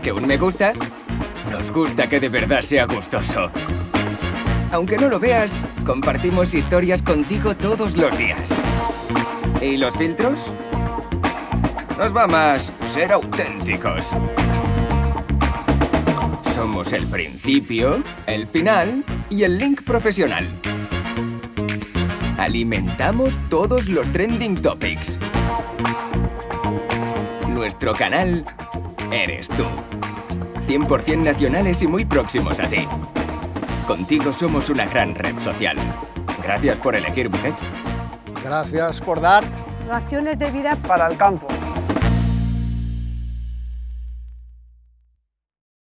que un me gusta, nos gusta que de verdad sea gustoso. Aunque no lo veas, compartimos historias contigo todos los días. ¿Y los filtros? Nos va más ser auténticos. Somos el principio, el final y el link profesional. Alimentamos todos los trending topics. Nuestro canal eres tú. 100% nacionales y muy próximos a ti. Contigo somos una gran red social. Gracias por elegir Buket. Gracias por dar Raciones de vida para el campo.